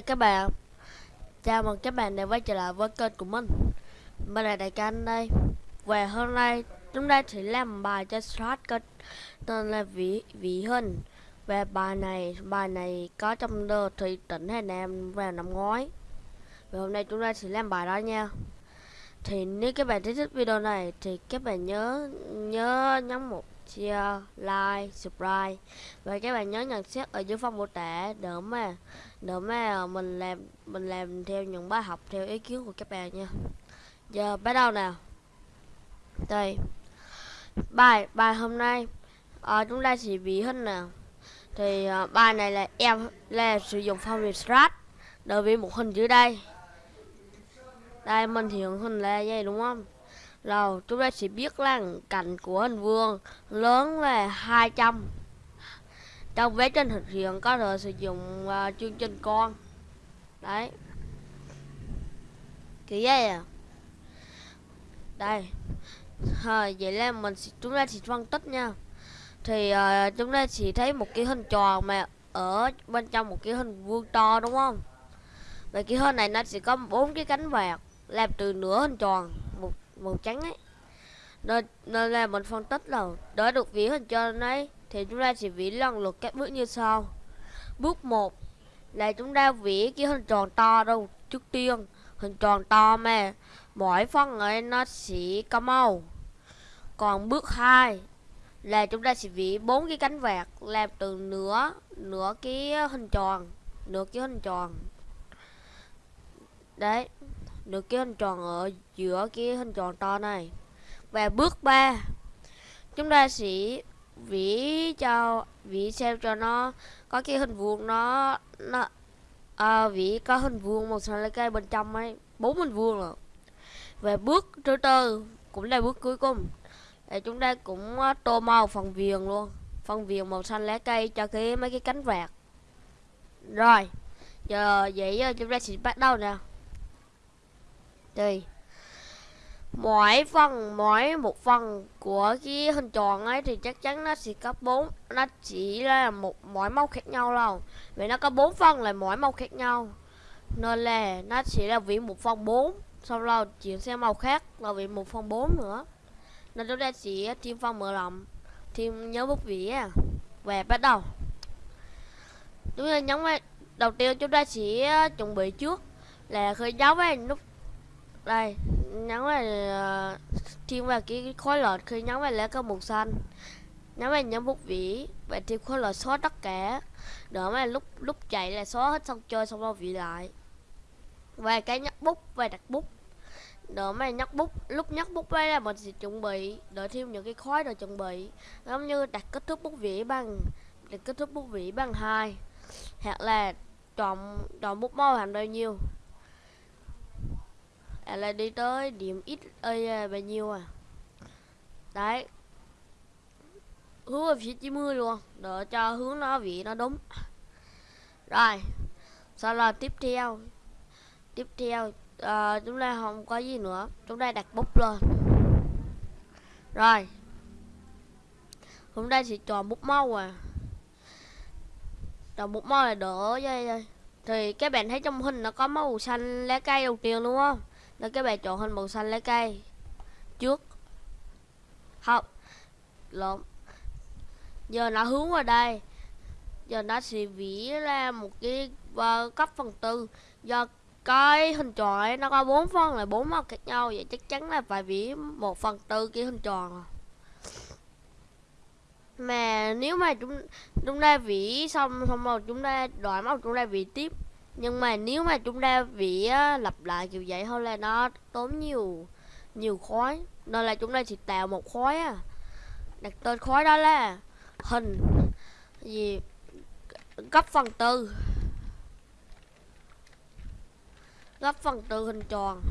chào các bạn. Chào mừng các bạn đã quay trở lại với kênh của mình. Mình là Đại Can đây. Và hôm nay chúng ta sẽ làm bài cho slot kênh Tên là Vĩ, Vĩ Hình Và bài này bài này có trong đơ thủy tỉnh Hà Nam vào năm ngoái. Và hôm nay chúng ta sẽ làm bài đó nha. Thì nếu các bạn thích video này thì các bạn nhớ nhớ nhấn một share, like, subscribe và các bạn nhớ nhận xét ở dưới phần mô tả để mà để mà mình làm mình làm theo những bài học theo ý kiến của các bạn nha. Giờ bắt đầu nào. Đây. Bài bài hôm nay à, chúng ta sẽ bị hình nào. Thì à, bài này là em là sử dụng phong vị strat đối với một hình dưới đây. Đây mình hiện hình là vậy đúng không? Rồi chúng ta sẽ biết là cạnh của hình vuông lớn là 200 Trong vế trên thực hiện có thể sử dụng uh, chương trình con. Đấy. Kiểu vậy à. Đây. À, Vậy là mình chúng ta sẽ phân tích nha. Thì uh, chúng ta sẽ thấy một cái hình tròn mà ở bên trong một cái hình vuông to đúng không? Và cái hình này nó sẽ có bốn cái cánh vạt làm từ nửa hình tròn màu trắng ấy. Nên, nên là mình phân tích là để được vỉ hình cho ấy. Thì chúng ta sẽ vỉ lần lượt các bước như sau. Bước 1 là chúng ta vỉ cái hình tròn to đâu trước tiên. Hình tròn to mà mỗi phân ấy nó sẽ có màu. Còn bước 2 là chúng ta sẽ vỉ bốn cái cánh vạt làm từ nửa nửa cái hình tròn nửa cái hình tròn. Đấy được cái hình tròn ở giữa cái hình tròn to này. Và bước 3 chúng ta sẽ vỉ cho vỉ xem cho nó có cái hình vuông nó nó à, vỉ có hình vuông màu xanh lá cây bên trong ấy bốn hình vuông rồi Về bước thứ tư cũng là bước cuối cùng. Để chúng ta cũng à, tô màu phần viền luôn phần viền màu xanh lá cây cho cái mấy cái cánh vạt rồi giờ vậy giờ chúng ta sẽ bắt đầu nè đây mỗi phần, mỗi một phần của cái hình tròn ấy thì chắc chắn nó sẽ có bốn, nó chỉ là một, mỗi màu khác nhau đâu vì nó có bốn phần là mỗi màu khác nhau. Nên là nó chỉ là vị một phần bốn sau đó chuyển sang màu khác là vị một phần bốn nữa. Nên chúng ta chỉ thêm phần mở rộng, thêm nhớ bút vỉ và bắt đầu. Chúng ta nhấn vào đầu tiên chúng ta sẽ chuẩn bị trước là khởi dấu với nút đây nhấn vào uh, ờ, thêm vào cái khối lọt khi nhấn vào lá cái màu xanh. Nhấn vào nhấn bút vĩ và thêm khối lọt xóa tất cả. Đỡ mà lúc lúc chạy là xóa hết xong chơi xong bao vị lại. Và cái nhắc bút và đặt bút. Đỡ mà nhắc bút lúc nhắc bút đây là mình sẽ chuẩn bị đợi thêm những cái khói rồi chuẩn bị. Giống như đặt kết thúc bút vĩ bằng đặt kết thúc bút vĩ bằng hai. Hoặc là chọn chọn bút màu thành bao nhiêu à, là đi tới điểm ít ơi à, bao nhiêu à? Đấy. Hướng về phía 90 luôn để cho hướng nó vị nó đúng. Rồi sau là tiếp theo. Tiếp theo à, chúng ta không có gì nữa chúng ta đặt bút lên. Rồi. Chúng ta sẽ chọn bút màu à. Chọn bút màu là đỡ dây. Thì các bạn thấy trong hình nó có màu xanh lá cây đầu tiên đúng không? Nên các bạn chọn hình màu xanh lá cây. Trước. Không lộn. Giờ nó hướng vào đây. Giờ nó sẽ vỉ ra một cái và cấp phần tư. Do cái hình tròn ấy, nó có bốn phân là bốn màu khác nhau. Vậy chắc chắn là phải vỉ một phần tư cái hình tròn mà nếu mà chúng chúng ta vỉ xong xong rồi chúng ta đổi màu, chúng ta vỉ tiếp nhưng mà nếu mà chúng ta vỉ lặp lại kiểu vậy thôi là nó tốn nhiều nhiều khói. Nên là chúng ta chỉ tạo một khói à đặt tên khói đó là hình, gì, gấp phần tư. Gấp phần tư hình tròn.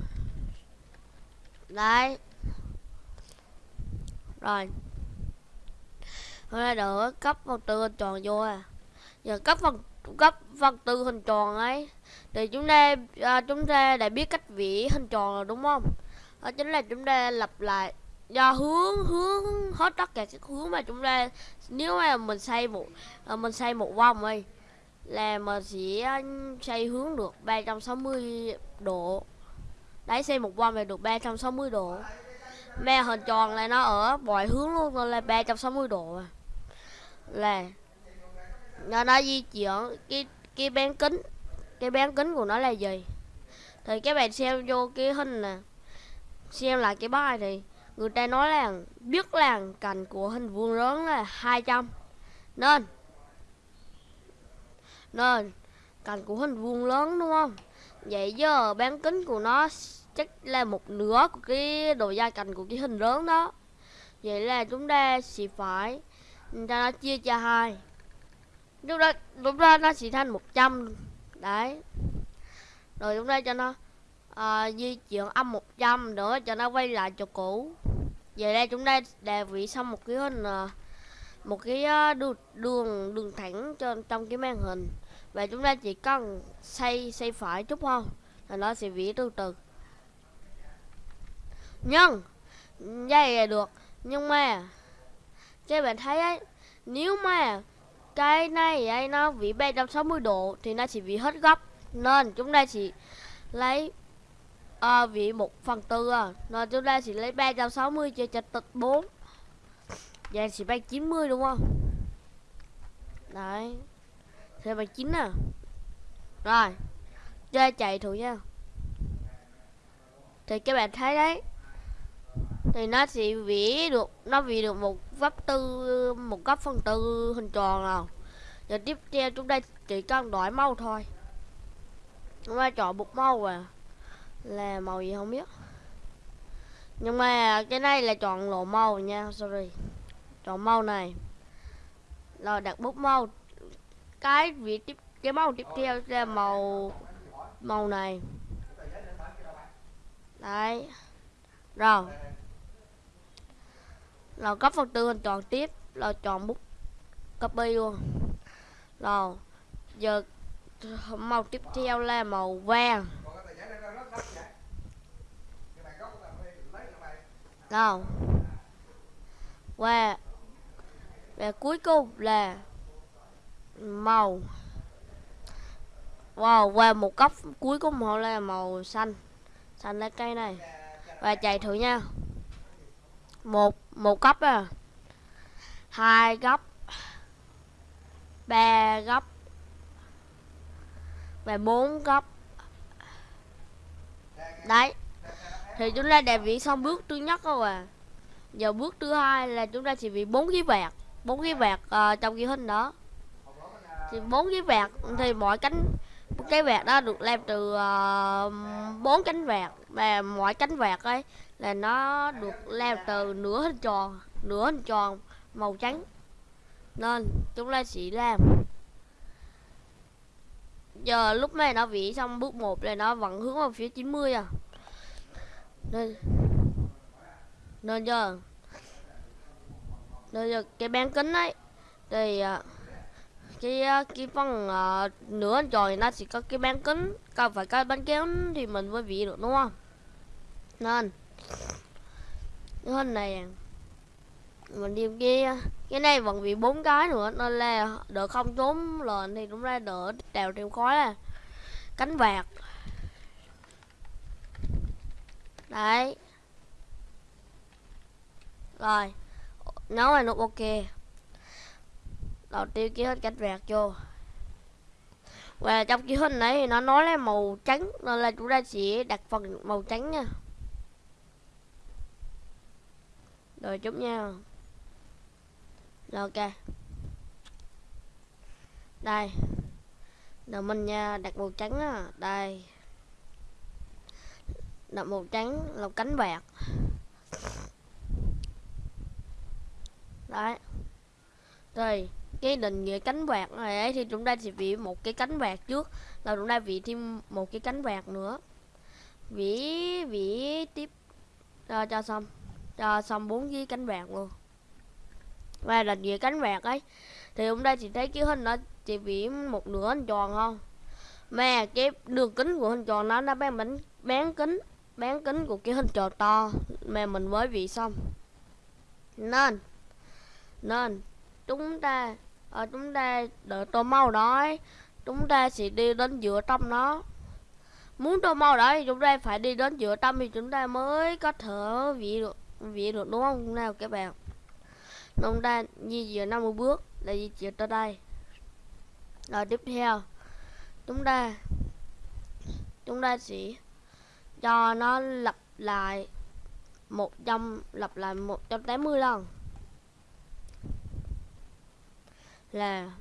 Đấy. Rồi. Hôm nay đỡ cấp phần tư hình tròn vô à giờ cấp phần các phần tư hình tròn ấy. Thì chúng ta à, chúng ta đã biết cách vẽ hình tròn rồi đúng không? Đó chính là chúng ta lặp lại do hướng hướng hết tất cả các hướng mà chúng ta nếu mà mình xây một à, mình xây một vòng ấy là mình sẽ à, xây hướng được 360 độ. Đấy xây một vòng là được 360 độ. Mà hình tròn là nó ở mọi hướng luôn là 360 độ là nó nó di chuyển. Cái cái bán kính, cái bán kính của nó là gì? Thì các bạn xem vô cái hình nè. Xem lại cái bài thì người ta nói là biết là cạnh của hình vuông lớn là 200 nên nên cạnh của hình vuông lớn đúng không? Vậy giờ bán kính của nó chắc là một nửa của cái độ dài cạnh của cái hình lớn đó. Vậy là chúng ta sẽ phải cho nó chia cho hai lúc đó lúc đó nó sẽ thành 100 đấy. Rồi chúng ta cho nó uh, di chuyển âm 100 nữa cho nó quay lại chỗ cũ. Về đây chúng ta đề vị xong một cái hình uh, một cái ờ, uh, đường đường đường thẳng cho trong cái màn hình. Và chúng ta chỉ cần xây xây phải chút thôi là nó sẽ vỉ từ từ. Nhưng vậy là được. Nhưng mà các bạn thấy ấy nếu mà cái này ấy nó vĩ 360 độ thì nó chỉ vĩ hết góc. Nên chúng ta chỉ lấy à, vị 1 phần tư à. Nên chúng ta chỉ lấy 360 chia cho tịch 4 vậy chỉ bằng 90 đúng không? Đấy. Thế bằng 9 à. Rồi. Chơi chạy thử nha. Thì các bạn thấy đấy thì nó sẽ vẽ được, nó vẽ được một góc tư, một góc phần tư hình tròn nào. Giờ tiếp theo chúng ta chỉ cần đổi màu thôi. Chúng ta chọn một màu à. Là màu gì không biết. Nhưng mà cái này là chọn lộ màu nha, sorry. Chọn màu này. Rồi đặt bút màu. Cái vị tiếp, cái màu tiếp theo là màu màu này. Đấy. Rồi rồi cấp phần tư hình chọn tiếp. Rồi chọn bút copy luôn. Rồi, giờ màu tiếp theo là màu vàng. Rồi, và và cuối cùng là màu. Wow, và một góc cuối cùng họ là màu xanh. Xanh lá cây này. Và chạy thử nha một một góc à? Hai góc. Ba góc. Và bốn góc. Đấy. Thì chúng ta đã viết xong bước thứ nhất rồi à? Giờ bước thứ hai là chúng ta chỉ bị bốn cái vẹt bốn cái vẹt uh, ờ, trong ghi hình đó. Thì bốn cái vẹt thì mỗi cánh cái vẹt đó được làm từ ờ, bốn uh, cánh vẹt và mỗi cánh vẹt ấy là nó được leo từ nửa hình tròn nửa hình tròn màu trắng. Nên chúng ta chỉ làm. Giờ lúc này nó vỉ xong bước 1 là nó vẫn hướng vào phía 90 à. Nên nên giờ nên giờ cái bán kính ấy thì à, cái à, cái phần uh, nửa tròn nó chỉ có cái bán kính cần phải cái bán kính thì mình mới vẽ được đúng không? Nên cái hình này à. mình đi kia cái này vẫn bị bốn cái nữa, nên là đỡ không trốn lên thì cũng ra đỡ đèo trên khói là cánh vạt đấy. Rồi. Nấu là nút ok. Đầu tiên ký hết cánh vẹt vô. Và trong cái hình này thì nó nói là màu trắng, nên là chúng ta sẽ đặt phần màu trắng nha. Rồi chút nha. Rồi ok. Đây. Rồi mình nha đặt màu trắng á. Đây. Đặt màu trắng là cánh bạc đấy. Rồi cái định nghĩa cánh bạc này ấy thì chúng ta sẽ vỉ một cái cánh bạc trước là chúng ta vỉ thêm một cái cánh bạc nữa. Vỉ vỉ tiếp. Cho, cho xong cho xong bốn cái cánh vàng luôn. Và là về cánh vàng ấy thì hôm nay chị thấy cái hình nó chỉ bị một nửa hình tròn không mà cái đường kính của hình tròn nó nó bán bánh bán kính bán kính của cái hình tròn to mà mình mới vị xong. Nên nên chúng ta ở chúng ta đợi tô màu đó ấy, chúng ta sẽ đi đến giữa trong nó. Muốn tô màu đó thì chúng ta phải đi đến giữa trong thì chúng ta mới có thể vị được vị được đúng không? Nào các bạn nông ta di chuyển 50 bước là di chuyển tới đây. Rồi tiếp theo, chúng ta chúng ta sẽ cho nó lặp lại 100 lặp lại 180 lần. Là,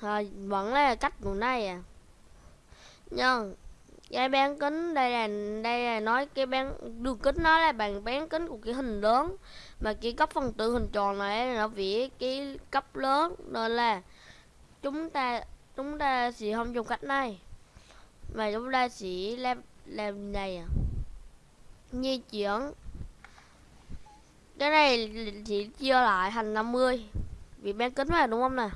rồi vẫn là cách của này à. Nhưng cái bán kính, đây là đây là nói cái bán đường kính nó là bằng bán kính của cái hình lớn. Mà cái cấp phân tử hình tròn này nó vẽ cái cấp lớn. Nên là chúng ta chúng ta sẽ không dùng cách này. Mà chúng ta sẽ làm làm này à. Di chuyển. Cái này chỉ chia lại thành 50 vì bán kính mà, đúng không nào?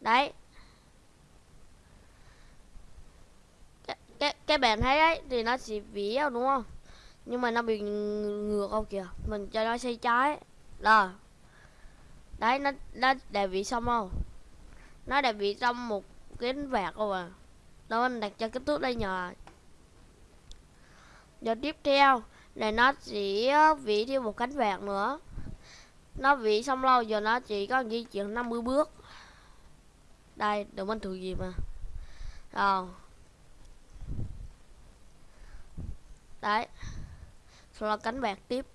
Đấy. Cái, cái, bạn thấy đấy thì nó sẽ vỉ đúng không? Nhưng mà nó bị ngược không kìa? Mình cho nó xây trái đó. Đấy nó nó đã vỉ xong không? Nó đã vỉ xong một cái vạt không à? Đó mình đặt cho kích thước đây nhờ. Giờ tiếp theo là nó chỉ ờ, vỉ thêm một cánh vạt nữa. Nó vỉ xong lâu giờ nó chỉ có di chuyển 50 bước. Đây đừng mình thử gì mà rồi. Đấy. Sau đó cánh bạc tiếp.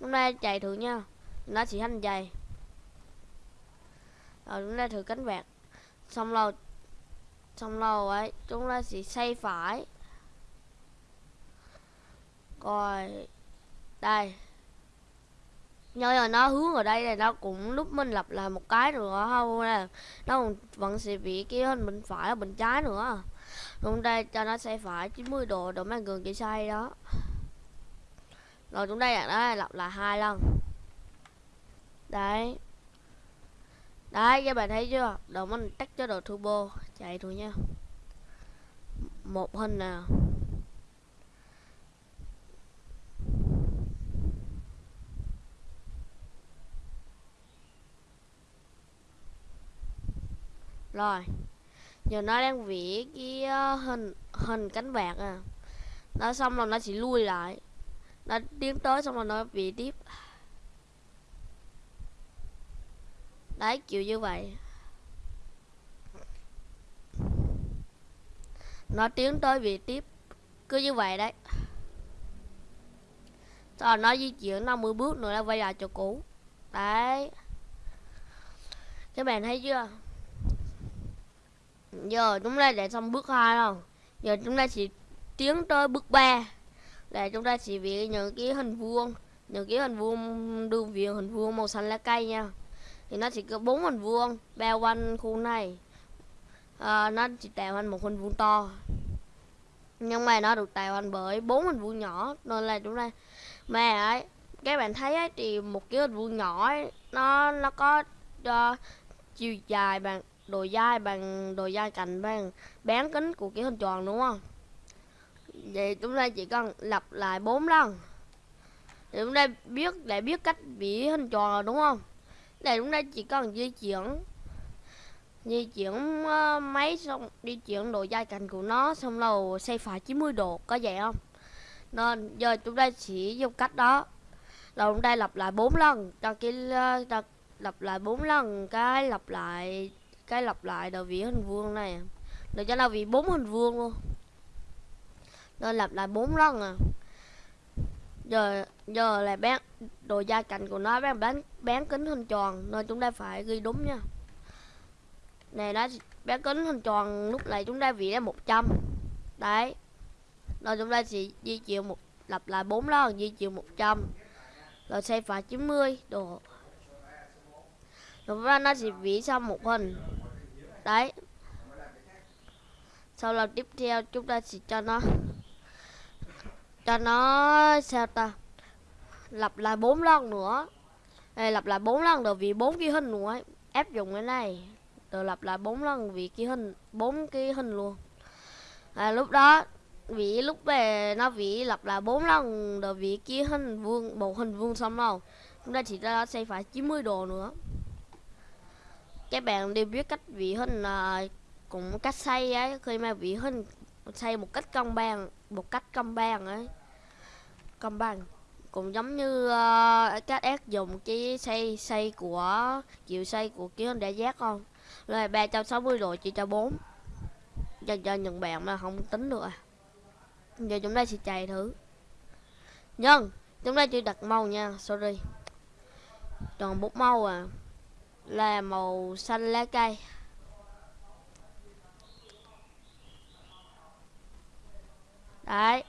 Hôm nay chạy thử nha. Nó chỉ hành dày rồi chúng ta thử cánh bạc. Xong rồi xong rồi ấy, chúng ta sẽ xoay phải. Rồi, đây. Nhưng mà nó hướng ở đây này nó cũng lúc mình lập lại một cái nữa, không? Nè nó vẫn sẽ bị cái hình bên phải, bên trái nữa chúng ta cho nó xoay phải 90 độ để mang gần chỉ xoay đó. Rồi chúng ta đặt đó lặp lại hai lần. Đấy. Đấy, các bạn thấy chưa? Đầu mình tắt cho đồ turbo, chạy thôi nha. Một hình nào rồi giờ nó đang vẽ cái ờ, hình hình cánh vạc à. Nó xong rồi nó chỉ lui lại. Nó tiến tới xong rồi nó vẽ tiếp. Đấy, kiểu như vậy. Nó tiến tới vẽ tiếp. Cứ như vậy đấy. Rồi nó di chuyển 50 bước nữa là quay lại chỗ cũ. Đấy. Các bạn thấy chưa? Giờ chúng ta đã xong bước hai rồi. Giờ chúng ta sẽ tiến tới bước 3 là chúng ta sẽ vẽ những cái hình vuông những cái hình vuông đường viền hình vuông màu xanh lá cây nha. Thì nó chỉ có bốn hình vuông bao quanh khu này. À, nó chỉ tạo thành một hình vuông to. Nhưng mà nó được tạo thành bởi bốn hình vuông nhỏ. Nên là chúng ta mà ấy các bạn thấy ấy, thì một cái hình vuông nhỏ ấy, nó nó có uh, chiều dài bằng đồ dai bằng đồ dai cạnh bằng bán kính của cái hình tròn đúng không? Vậy chúng ta chỉ cần lặp lại bốn lần. Để chúng ta biết để biết cách vẽ hình tròn rồi đúng không? Để chúng ta chỉ cần di chuyển di chuyển ờ, uh, máy xong di chuyển độ dai cạnh của nó xong rồi xoay phải 90 độ có vậy không? Nên giờ chúng ta chỉ dùng cách đó là chúng ta lặp lại bốn lần cho cái uh, lặp lại bốn lần cái lặp lại cái lặp lại đầu vị hình vuông này. Được cho là vì bốn hình vuông luôn. Nên lặp lại bốn lần à. Giờ giờ là bán, đồ gia cảnh của nó bán bán bán kính hình tròn, nên chúng ta phải ghi đúng nha. Này nó bán kính hình tròn lúc này chúng ta vỉ là 100 đấy. Rồi chúng ta sẽ di chuyển một, lặp lại bốn lần, di chuyển 100 rồi xoay phải 90 độ. Rồi nó sẽ vỉ xong một hình đấy. Sau lần tiếp theo chúng ta sẽ cho nó cho nó sao ta lặp lại bốn lần nữa. Đây lặp lại bốn lần rồi vì bốn cái hình nữa áp dụng cái này rồi lặp lại bốn lần vì cái hình bốn cái hình luôn. À, lúc đó vì lúc về nó vì lặp lại bốn lần rồi vì cái hình vuông một hình vuông xong đâu chúng ta chỉ ra xây phải 90 độ nữa các bạn đều biết cách vị hình là ờ, cũng cách xây ấy khi mà vị hình xây một cách công bằng một cách công bằng ấy công bằng cũng giống như ờ, uh, các áp dụng cái xây xây của chiều xây của kiến hình để giác không? Rồi 360 độ chỉ cho 4 cho cho những bạn mà không tính được à. Giờ chúng ta sẽ chạy thử. Nhân chúng ta chưa đặt màu nha sorry. Còn bút màu à là màu xanh lá cây. Đấy.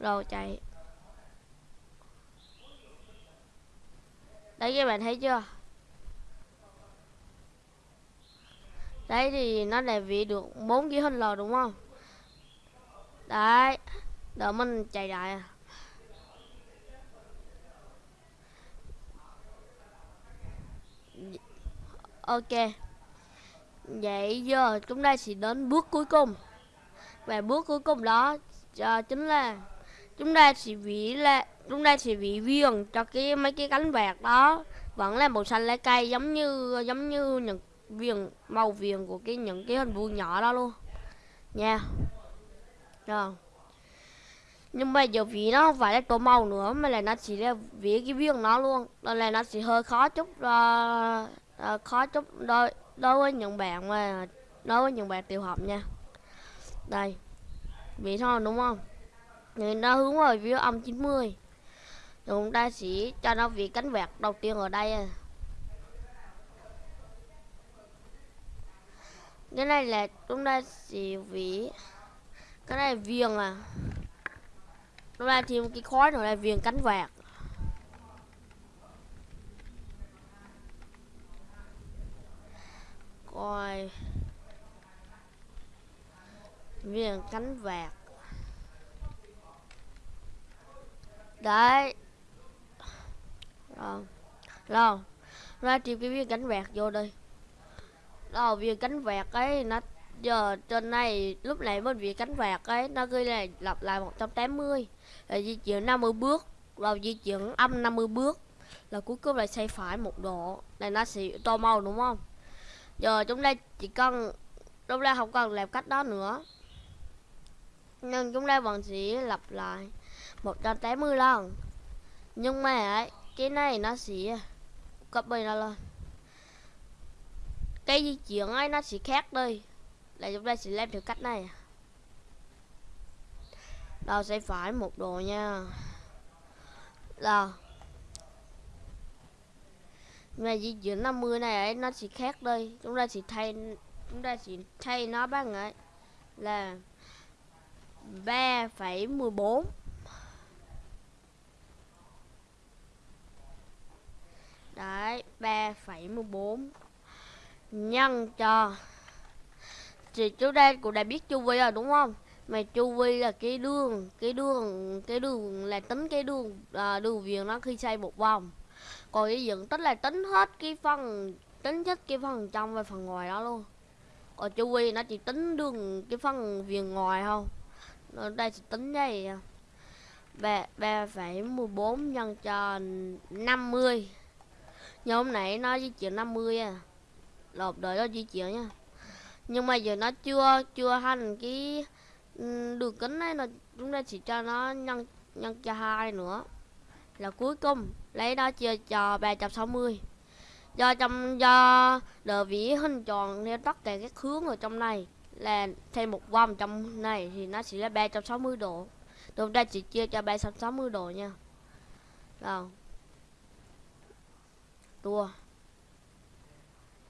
Rồi chạy. Đấy, các bạn thấy chưa? Đấy thì nó đã vị được bốn cái hình lò đúng không? Đấy. Đợi mình chạy lại à. Ok. Vậy giờ chúng ta sẽ đến bước cuối cùng. Và bước cuối cùng đó uh, chính là chúng ta sẽ vỉ là chúng ta sẽ vỉ viền cho cái mấy cái cánh vạt đó. Vẫn là màu xanh lá cây giống như giống như những viền màu viền của cái những cái hình vuông nhỏ đó luôn. Nha. Rồi nhưng mà giờ vì nó không phải là tô màu nữa mà là nó chỉ là vía cái viên nó luôn. Nên là nó sẽ hơi khó chút uh, uh, khó chút đôi đối với những bạn mà đối với những bạn tiểu học nha. Đây vị thôi đúng không? Thì nó hướng vào phía âm 90 chúng ta sẽ cho nó vị cánh vẹt đầu tiên ở đây à. cái này là chúng ta sẽ vị cái này viền à nó ra thêm cái khói nữa là viền cánh vẹt coi. Viền cánh vạt đấy. Rồi. Rồi. Ra tìm cái viên cánh vẹt vô đây. Rồi viên cánh vẹt ấy, nó giờ trên này lúc nãy bên vị cánh vẹt ấy nó ghi là lặp lại 180 là di chuyển 50 bước rồi di chuyển âm 50 bước là cuối cùng là xoay phải một độ. Này nó sẽ to màu đúng không? Giờ chúng ta chỉ cần chúng ta không cần làm cách đó nữa. Nhưng chúng ta vẫn sẽ lặp lại 180 lần. Nhưng mà ấy, cái này nó sẽ copy nó lên. Cái di chuyển ấy nó sẽ khác đi là chúng ta sẽ làm theo cách này. Đâu sẽ phải một đồ nha. Là mà di chuyển 50 này ấy nó sẽ khác đây. Chúng ta sẽ thay chúng ta sẽ thay nó bằng ấy là 3,14 Đấy 3,14 Nhân cho thì chú đây cũng đã biết chu vi rồi đúng không? Mà chu vi là cái đường Cái đường Cái đường là tính cái đường à, Đường viền nó khi xoay một vòng. Còn cái dựng tích là tính hết cái phần Tính hết cái phần trong và phần ngoài đó luôn. Còn chu vi nó chỉ tính đường Cái phần viền ngoài không nó đây sẽ tính đây. Ba ba phẩy mười bốn nhân cho 50 như hôm nãy nó di chuyển 50 à. Lộp đợi nó di chuyển nha nhưng mà giờ nó chưa chưa thành cái ừ, đường kính này nó, chúng ta chỉ cho nó nhân nhân cho hai nữa. Là cuối cùng, lấy đó chia cho 360 do trong, do đờ vĩ hình tròn theo tất cả các hướng ở trong này là thêm một vòng trong này thì nó sẽ là 360 độ. Chúng ta chỉ chia cho 360 độ nha. Rồi. Tua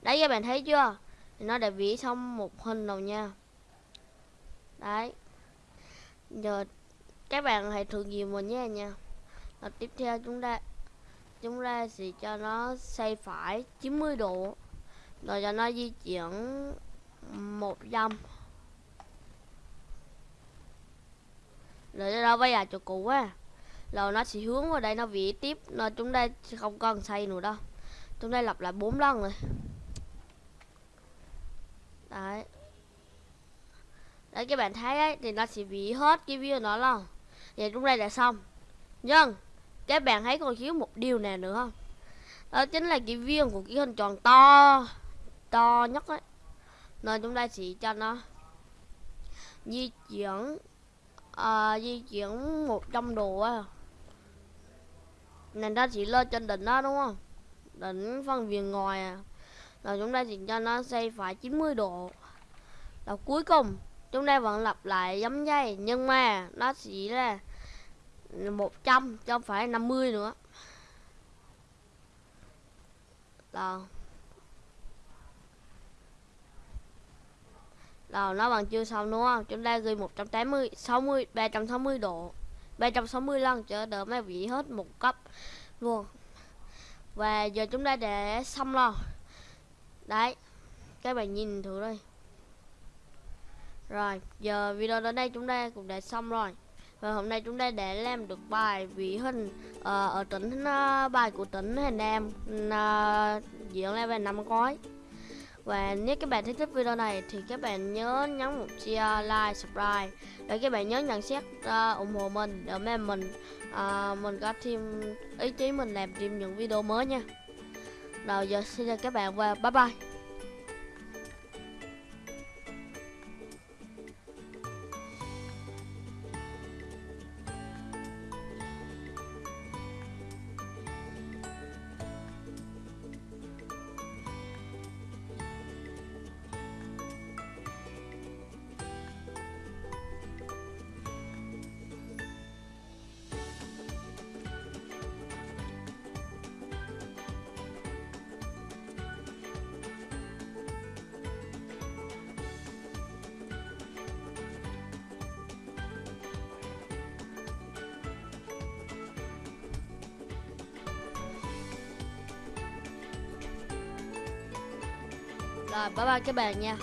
đấy, các bạn thấy chưa? Nó đã vẽ xong một hình rồi nha. Đấy. Giờ các bạn hãy thử nghiệm mình nhé nha. Và tiếp theo chúng ta chúng ta sẽ cho nó xoay phải 90 độ. Rồi cho nó di chuyển một dăm rồi đâu bây giờ chỗ cũ á. Rồi nó sẽ hướng vào đây, nó vẽ tiếp. Nên chúng ta không cần xây nữa đâu. Chúng ta lặp lại bốn lần rồi đấy. Đấy các bạn thấy ấy thì nó sẽ bị hết cái view nó luôn. Vậy lúc này đã xong. Nhưng các bạn thấy còn thiếu một điều nào nữa không? Đó chính là cái viên của cái hình tròn to to nhất ấy. Nên chúng ta sẽ cho nó di chuyển à, di chuyển 100 độ á. Nên ta chỉ lên trên đỉnh đó đúng không? Đỉnh phân viền ngoài à rồi chúng ta chỉ cho nó xoay phải 90 độ. Rồi cuối cùng, chúng ta vẫn lặp lại giống dây nhưng mà nó chỉ là 100 chứ không phải 50 nữa. Rồi rồi nó bằng chưa xong đúng không? Chúng ta ghi 180 60 360 độ. 360 lần cho đỡ mấy vị hết một cấp luôn. Và giờ chúng ta để xong rồi đấy các bạn nhìn thử đây. Rồi giờ video đến đây chúng ta cũng đã xong rồi. Và hôm nay chúng ta đã làm được bài vị hình uh, ở tỉnh uh, bài của tỉnh Hà Nam uh, diễn ra về năm gói và nếu các bạn thích video này thì các bạn nhớ nhấn một share, like, subscribe để các bạn nhớ nhận xét uh, ủng hộ mình để mà mình uh, mình có thêm ý chí mình làm thêm những video mới nha. Rồi giờ xin chào các bạn và bye bye. Rồi bye bye các bạn nha.